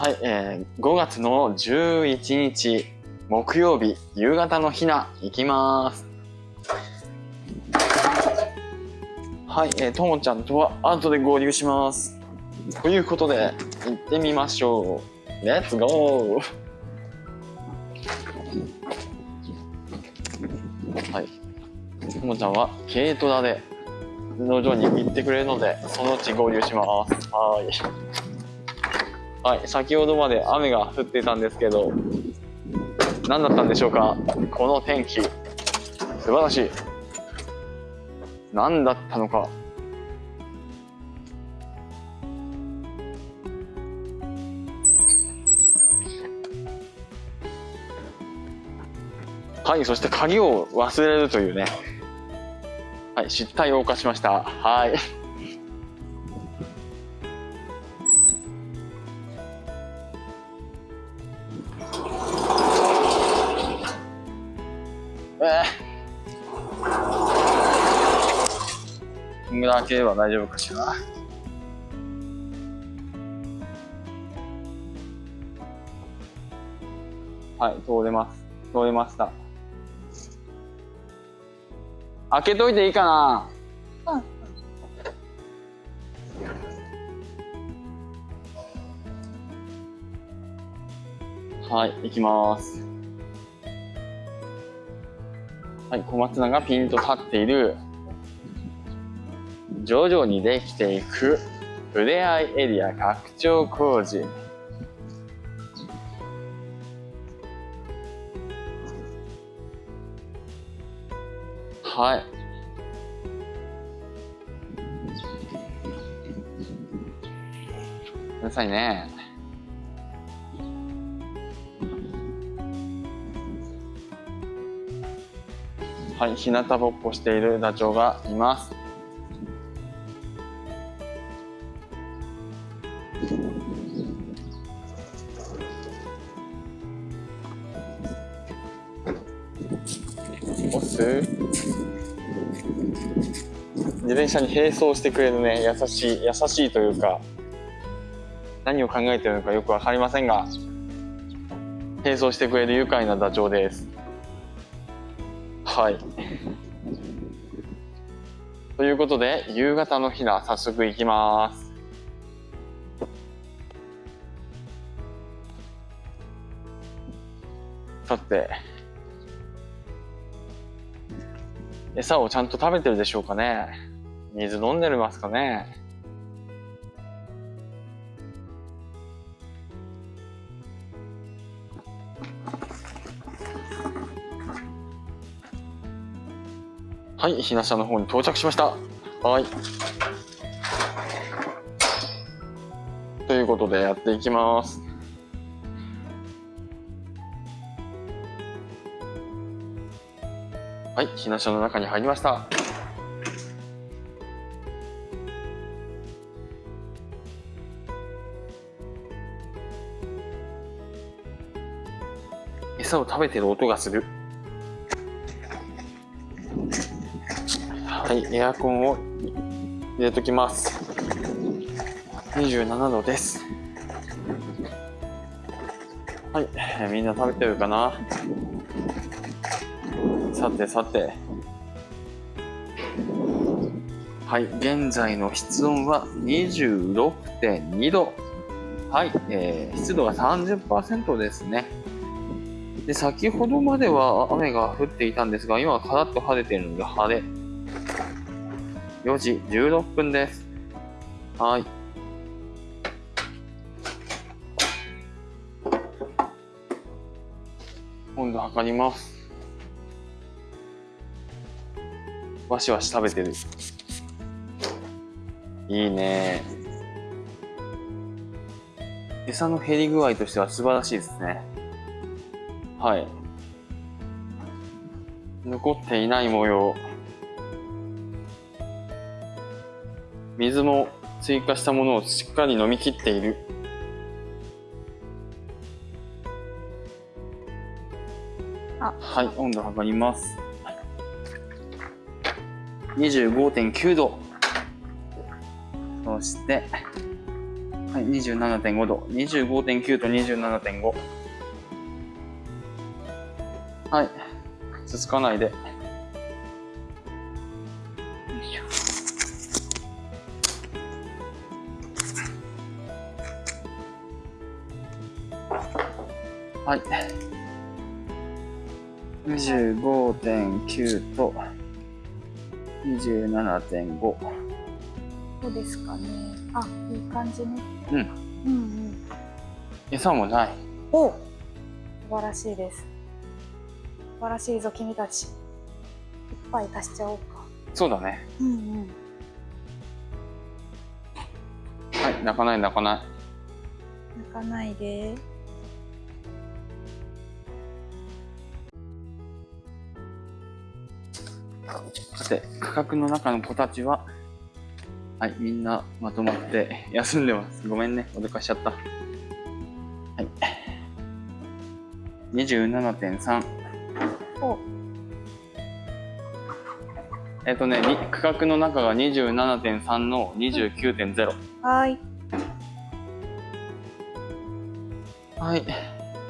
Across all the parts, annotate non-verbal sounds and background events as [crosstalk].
はい、えー、5月の11日木曜日夕方のひな行きます。はい、えー、ともちゃんとは後で合流します。ということで行ってみましょう。レッツゴーはい。ともちゃんは軽トラで農場に行ってくれるのでそのうち合流します。はい。はい先ほどまで雨が降っていたんですけど何だったんでしょうか？この天気素晴らしい。何だったのか？はいそして鍵を忘れるというね。はい失態を犯しました。はい。が開ければ大丈夫かしら。はい、通れます。通れました。開けといていいかなうん。はい、行きます。はい、小松菜がピンと立っている徐々にできていくふれあいエリア拡張工事。はい。うるさいね。はい日向ぼっこしているダチョウがいます。押す。自転車に並走してくれるね。優しい優しいというか何を考えてるのかよく分かりませんが並走してくれる愉快なダチョウです。はい。ということで夕方のひな早速行きます。さて餌をちゃんと食べてるでしょうかね水飲んでますかねはい、ひな下の方に到着しました。はい。ということでやっていきます。はい、ひな車の中に入りました。餌を食べてる音がする。はい、エアコンを入れときます。27度です。はい、みんな食べてるかな？さてさて。はい現在の室温は26.2度。はい、えー、湿度が30%ですね。で先ほどまでは雨が降っていたんですが今はカラッと晴れているので晴れ。4時16分です。はい。温度測ります。わしわし食べてる。いいね。餌の減り具合としては素晴らしいですね。はい。残っていない模様。水も追加したものをしっかり飲み切っている。はい温度測ります25.9度そしてはい、27.5度。25.9と27.5。はい。つつかないで。よいしょ。はい。25.9と27.5。どうですかね。あ、いい感じね。うん。うんうん。餌もない。お素晴らしいです。素晴らしいぞ、君たち。いっぱい足しちゃおうか。そうだね。うんうん。はい、泣かない泣かない。泣かないで。さて、区画の中の子たちは、はい、みんなまとまって休んでます。ごめんね、脅かしちゃった。はい。27.3。おえっ、とね、に区画の中が27.3の29.0。はーい。はい。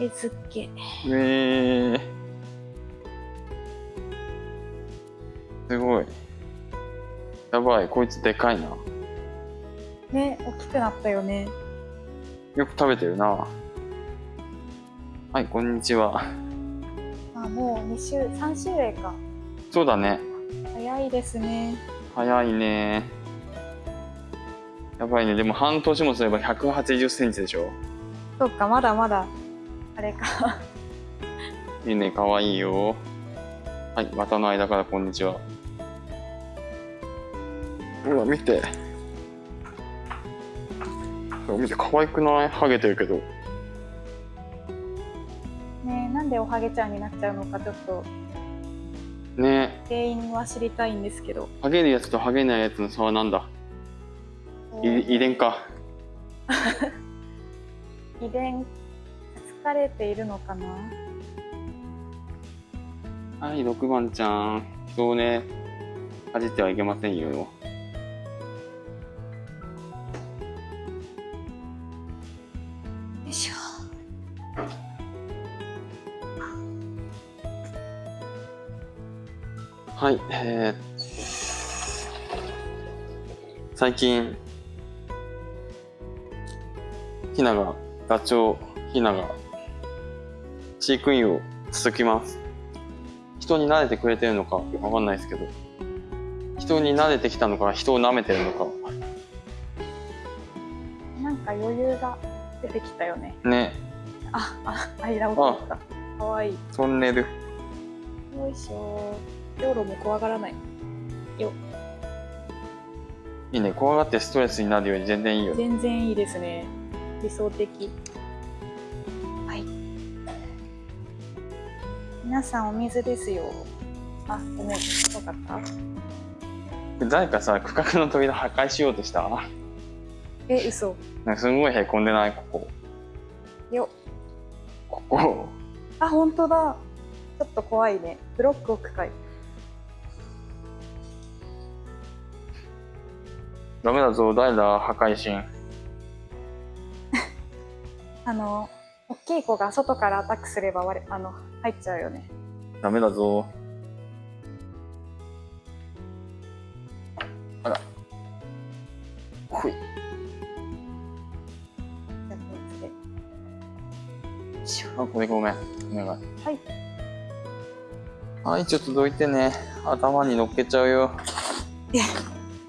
えずけ。えー。すごい。やばい、こいつでかいな。ね、大きくなったよね。よく食べてるな。はい、こんにちは。あ、もう2週、3週例か。そうだね。早いですね。早いね。やばいね。でも半年もすれば180センチでしょ。そうか、まだまだ、あれか。いいね、かわいいよ。はい、股の間からこんにちは。ほら、見て。見て、可愛くない？ハゲてるけど。ねなんでおはげちゃんになっちゃうのか、ちょっとね原因は知りたいんですけど。ハゲるやつとハゲないやつの差はなんだ？い遺伝か。[laughs] 遺伝、疲れているのかな？はい、6番ちゃん。人をね、かじってはいけませんよ。はい、えー、最近、ひなが、ダチョウひなが、飼育員を続きます。人に慣れてくれてるのかわかんないですけど、人に慣れてきたのか、人を舐めてるのか、なんか余裕が出てきたよね。ね、あ、あ、間を取った。かわいい。トンネル。よいしょ。道路も怖がらない。よ。いいね、怖がってストレスになるより全然いいよね。全然いいですね。理想的。はい。皆さんお水ですよ。あ、ごめん。よかった誰かさ、区画の扉破壊しようとした？え、嘘。なんかすごいへこんでない？ここ。よ。ここ。あ、本当だ。ちょっと怖いね。ブロック置くダメだぞ、誰だ、破壊神。[laughs] あの、大きい子が外からアタックすれば割れ、あの、入っちゃうよね。ダメだぞ。あら。ほい。あ、こいつで。よいしょあ、これごめん。お願い。はい。はい、ちょっとどいてね。頭に乗っけちゃうよ。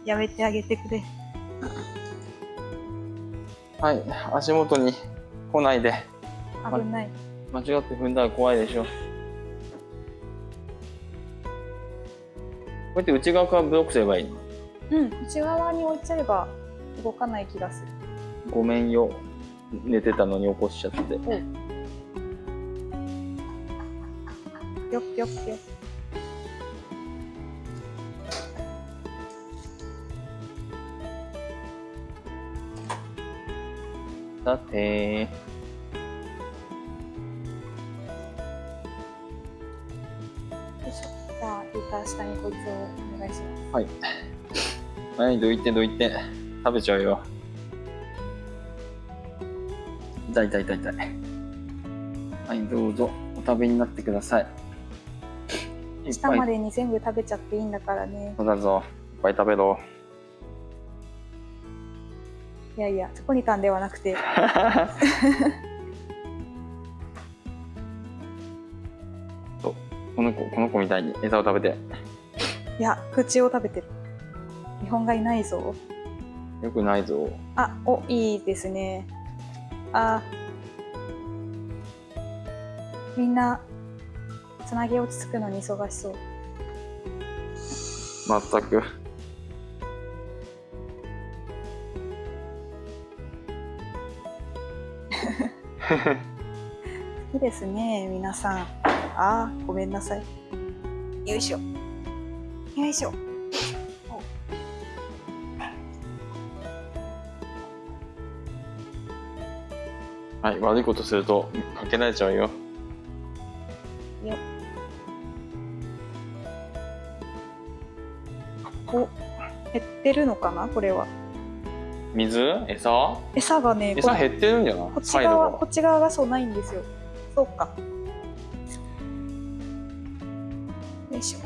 やめてあげてくれ。はい、足元に来ないで。危ない。間違って踏んだら怖いでしょ。こうやって内側からブロックすればいいの？うん、内側に置いちゃえば動かない気がする。ごめんよ。寝てたのに起こしちゃって。ぴょっぴょっぴょ。さて下にこいつをお願いします。はい、どいてどいて。食べちゃうよ。痛い痛い痛い痛い。はいどうぞ。お食べになってください。下までに全部食べちゃっていいんだからね。そうだぞ。いっぱい食べろいやいやチョコニタンではなくて。[laughs] この子この子みたいに餌を食べて。いや口を食べてる。日本がいないぞ。よくないぞ。あおいいですね。あ。みんなつなぎ落ち着くのに忙しそう。まったくいいですね皆さん。あーごめんなさい。よいしょ。よいしょ。はい悪いことするとかけられちゃうよ。よ。お。減ってるのかなこれは水？餌？餌がねこ餌減ってるんじゃない？こっち側こっち側がそうないんですよ。そうか。よいしょ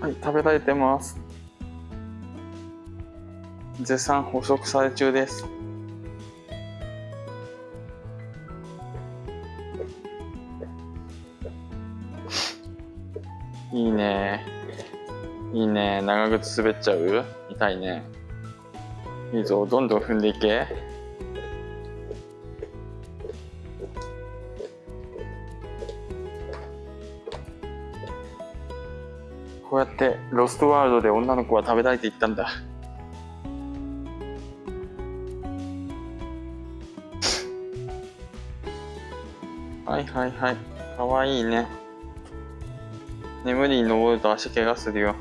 はい食べられてます。絶賛捕食され中です。いいね。いいね。長靴滑っちゃう？痛いね。いいぞ。どんどん踏んでいけ。こうやってロストワールドで女の子は食べたいって言ったんだ。はいはいはい。かわいいね。眠りに登ると足怪我するよ。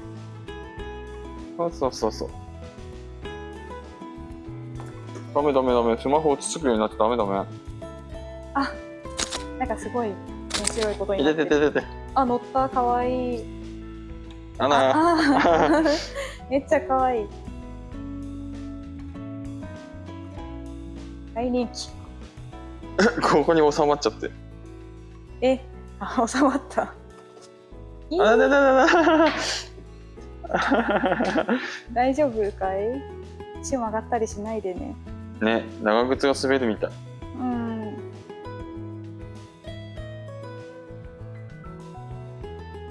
そうそうそうそう。ダメダメダメ。スマホ落ち着くようになってダメダメ。あなんかすごい面白いことにいなってる。ててててて。あ乗った。かわいいあらあ [laughs] めっちゃかわい。い大人気。[laughs] ここに収まっちゃって。えあ収まった。いいあららららら大丈夫かい？[laughs] 足曲がったりしないでね。ね長靴が滑るみたい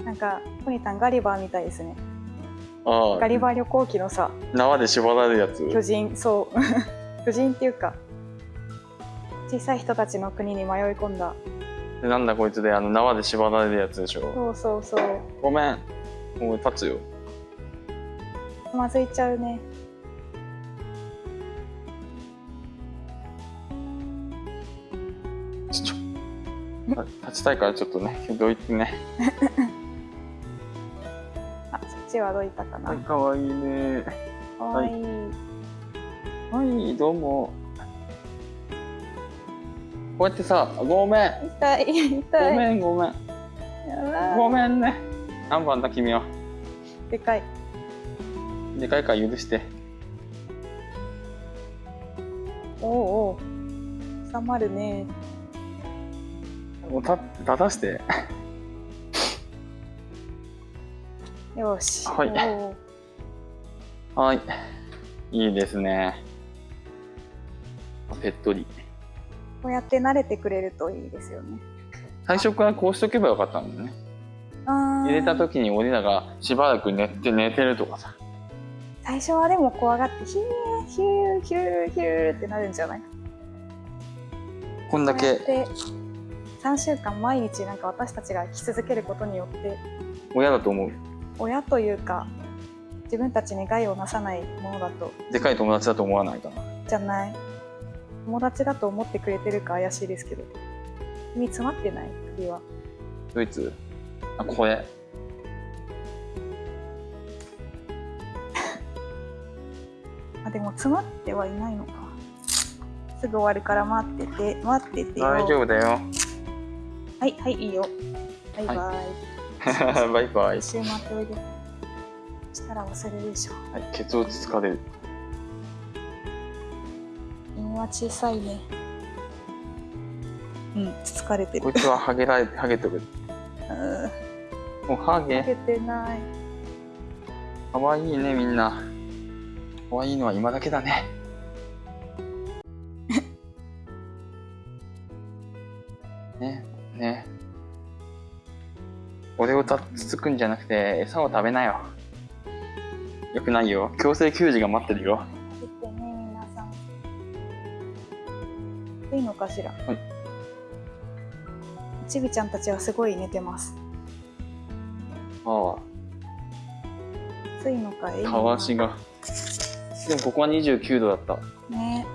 なんかポニタンガリバーみたいですね。ああ。ガリバー旅行記のさ縄で縛られるやつ？巨人そう。[laughs] 巨人っていうか小さい人たちの国に迷い込んだ。でなんだこいつであの縄で縛られるやつでしょ？そうそうそう。ごめん。もう立つよ。つまずいちゃうね。ちょちょ立ちたいからちょっとねどいてね [laughs] あそっちはどいたかな、はいかわいいね。かわい。い、はいどうも。こうやってさごめん。痛いご痛い。めんごめん。ごめんね。何番だ君は。でかい。でかいから許して。おうおう。収まるね。もう立立たしてよし。はい。はい。いいですね。ペットリこうやって慣れてくれるといいですよね。最初からこうしとけばよかったんだよね入れた時に俺らがしばらく寝て寝てるとかさ。最初はでも怖がってヒューヒューヒューヒューってなるんじゃない？こんだけで3週間毎日なんか私たちが生き続けることによって。親だと思う親というか自分たちに害をなさないものだと。でかい友達だと思わないかな。じゃない。友達だと思ってくれてるか怪しいですけど。君詰まってない？首は。ドイツ？あ声 [laughs] あでも詰まってはいないのか。すぐ終わるから待ってて待っててよ。大丈夫だよ。はいはいいいよ。バイバイ、[laughs] バイバイ。一周回っておいでしたら忘れるでしょはいケツ落ち疲れる。犬は小さいね。うん疲れてる。こいつはハゲられハゲとる。うん。もうハゲ。かけてない。かわいいねみんな。かわいいのは今だけだねねつつくんじゃなくて餌を食べなよ。よくないよ。強制給仕が待ってるよ。食べてね皆さんいいのかしら？はいちびちゃんたちはすごい寝てます。あ暑いのかいたわしが。でもここは29度だった。ね。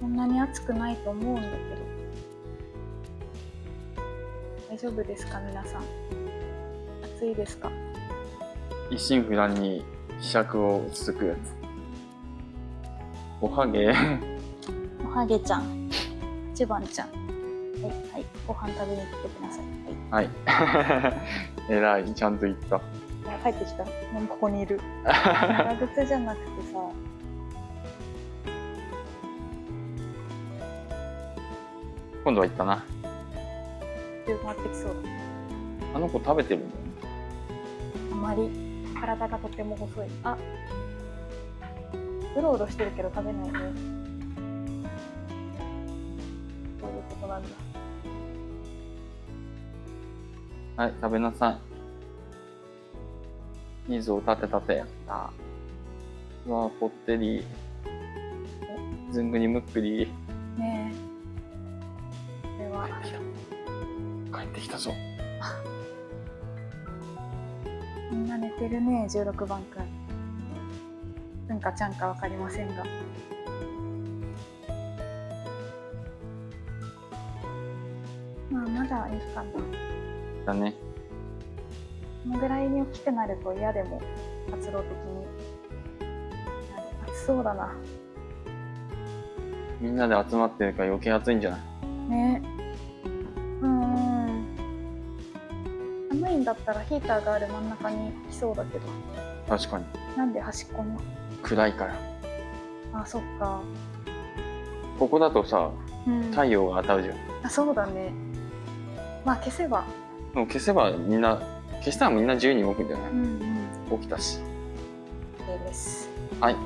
こんなに暑くないと思うんだけど。大丈夫ですか皆さん？暑いですか？一心不乱にひしゃくをつつくやつ。おはげ。おはげちゃん。八番ちゃん。はいはい。ご飯食べに来てください。はい。[laughs] はいえらいちゃんと言った。あ帰ってきた。もうここにいる。長靴じゃなくてさ。今度は言ったな。あの子食べてるんまり体がとても細い。あうろうろしてるけど食べないね。そういうことなんだ。はい食べなさい。いいぞ立て立てあうわぽってり。ずんぐりむっくり。ねえ。これは。帰ってきたぞ。み [laughs] んな寝てるね16番くんうんかちゃんかわかりませんが。まあまだいいかな。だね。このぐらいに大きくなると嫌でも活動的に。暑そうだな。みんなで集まってるから余計暑いんじゃない？ねだったらヒーターがある真ん中に来そうだけど。確かに。なんで端っこに？暗いから。あそっか。ここだとさうん。太陽が当たるじゃん。あそうだね。まあ消せば。でも消せばみんな消したらみんな自由に動くんじゃないうんうん。起きたし。OK です。はい。い。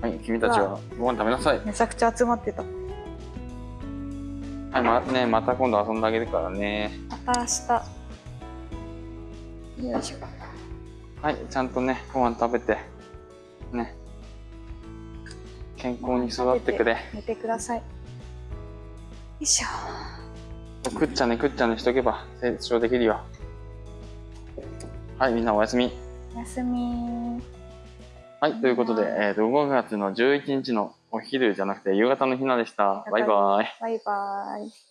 はい君たちはご飯食べなさい。めちゃくちゃ集まってた。はいまねまた今度遊んであげるからね。また明日よいしょ。はいちゃんとねご飯食べてね。健康に育ってくれ。寝てください。よいしょ。くっちゃねくっちゃねしとけば成長できるよ。はいみんなおやすみ。おやすみ。はいということで、えー、と5月の11日のお昼じゃなくて夕方のひなでした。バイバイ。バイバイ